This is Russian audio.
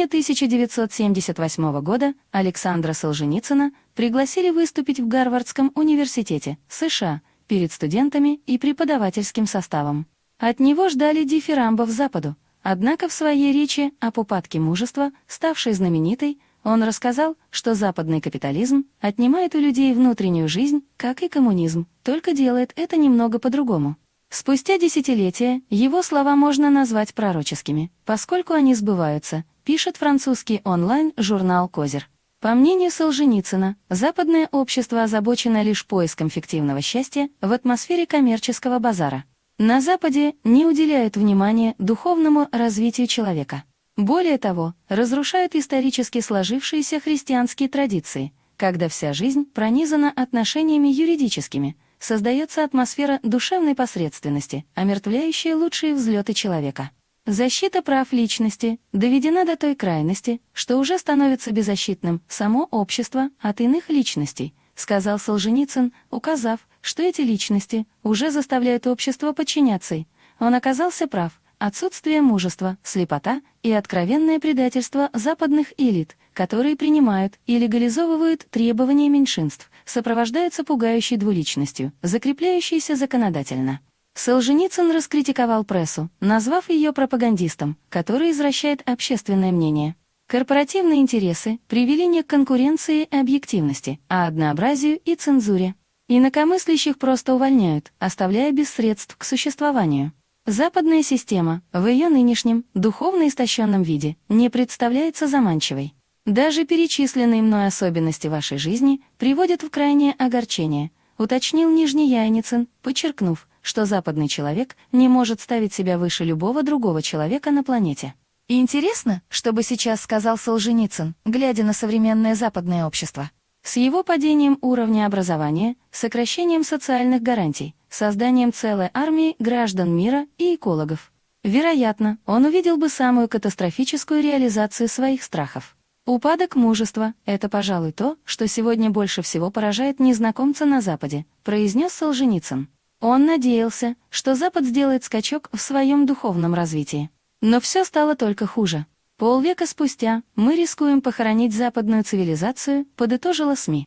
июня 1978 года Александра Солженицына пригласили выступить в Гарвардском университете США перед студентами и преподавательским составом. От него ждали дифирамбов Западу, однако в своей речи об упадке мужества, ставшей знаменитой, он рассказал, что западный капитализм отнимает у людей внутреннюю жизнь, как и коммунизм, только делает это немного по-другому. Спустя десятилетия его слова можно назвать пророческими, поскольку они сбываются, пишет французский онлайн-журнал «Козер». По мнению Солженицына, западное общество озабочено лишь поиском фиктивного счастья в атмосфере коммерческого базара. На Западе не уделяют внимания духовному развитию человека. Более того, разрушают исторически сложившиеся христианские традиции, когда вся жизнь пронизана отношениями юридическими – создается атмосфера душевной посредственности, омертвляющая лучшие взлеты человека. Защита прав личности доведена до той крайности, что уже становится беззащитным само общество от иных личностей, сказал Солженицын, указав, что эти личности уже заставляют общество подчиняться. Он оказался прав, отсутствие мужества, слепота и откровенное предательство западных элит, которые принимают и легализовывают требования меньшинств, сопровождается пугающей двуличностью, закрепляющейся законодательно. Солженицын раскритиковал прессу, назвав ее пропагандистом, который извращает общественное мнение. Корпоративные интересы привели не к конкуренции и объективности, а однообразию и цензуре. Инакомыслящих просто увольняют, оставляя без средств к существованию. Западная система в ее нынешнем, духовно истощенном виде не представляется заманчивой. Даже перечисленные мной особенности вашей жизни приводят в крайнее огорчение, уточнил Нижний Яйницын, подчеркнув, что западный человек не может ставить себя выше любого другого человека на планете. И интересно, что бы сейчас сказал Солженицын, глядя на современное западное общество. С его падением уровня образования, сокращением социальных гарантий, созданием целой армии граждан мира и экологов. Вероятно, он увидел бы самую катастрофическую реализацию своих страхов. Упадок мужества — это, пожалуй, то, что сегодня больше всего поражает незнакомца на Западе, произнес Солженицын. Он надеялся, что Запад сделает скачок в своем духовном развитии. Но все стало только хуже. Полвека спустя мы рискуем похоронить западную цивилизацию, подытожила СМИ.